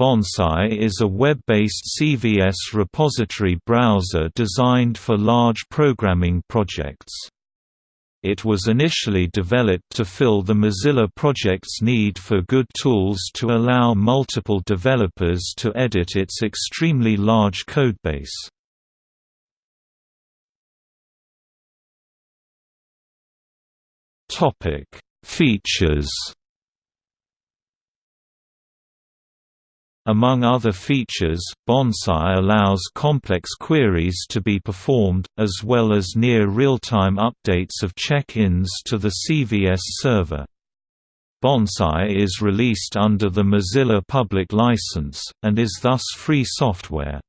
Bonsai is a web-based CVS repository browser designed for large programming projects. It was initially developed to fill the Mozilla project's need for good tools to allow multiple developers to edit its extremely large codebase. Features Among other features, Bonsai allows complex queries to be performed, as well as near real-time updates of check-ins to the CVS server. Bonsai is released under the Mozilla Public License, and is thus free software.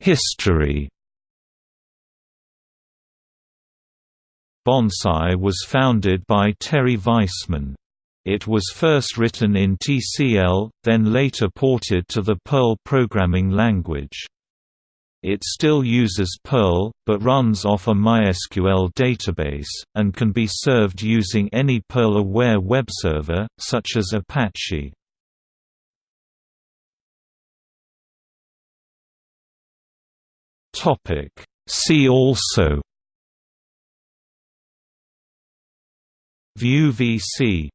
History Bonsai was founded by Terry Weissman. It was first written in TCL, then later ported to the Perl programming language. It still uses Perl, but runs off a MySQL database, and can be served using any Perl-aware web server, such as Apache. See also ViewVC